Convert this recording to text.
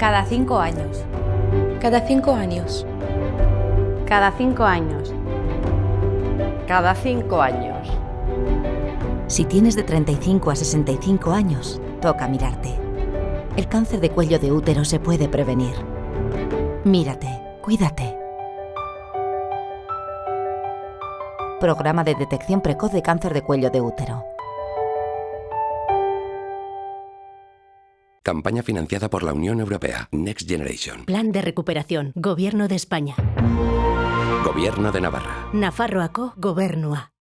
Cada cinco años. Cada cinco años. Cada cinco años. Cada cinco años. Si tienes de 35 a 65 años, toca mirarte. El cáncer de cuello de útero se puede prevenir. Mírate, cuídate. Programa de detección precoz de cáncer de cuello de útero. Campaña financiada por la Unión Europea. Next Generation. Plan de recuperación. Gobierno de España. Gobierno de Navarra. Nafarroako Gobernua.